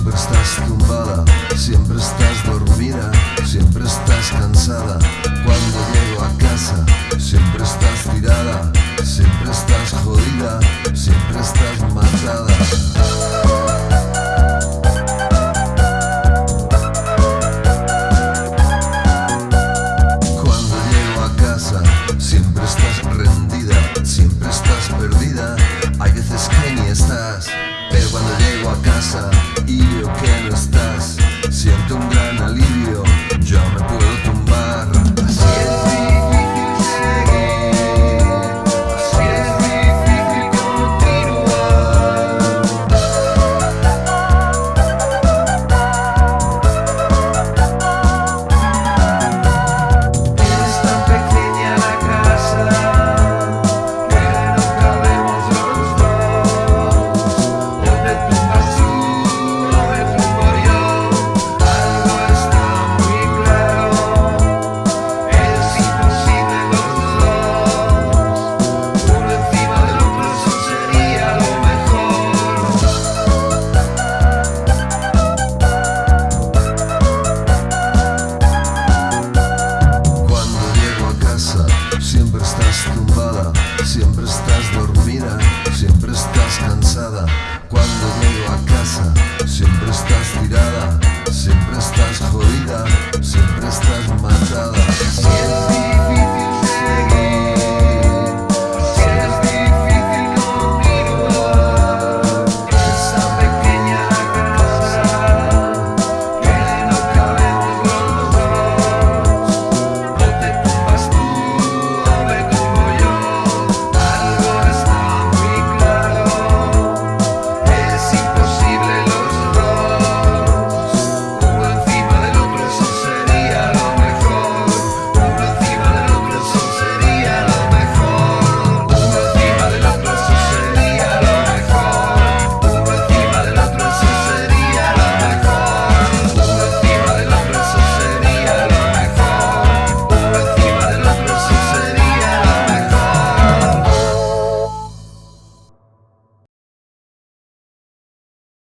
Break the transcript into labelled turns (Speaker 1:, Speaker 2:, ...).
Speaker 1: Siempre estás tumbada, siempre estás dormida, siempre estás cansada. Cuando llego a casa, siempre estás tirada, siempre estás jodida, siempre estás matada. siempre estás rendida, siempre estás perdida, hay veces que ni estás. Pero cuando llego a casa y veo que no estás, siento un gran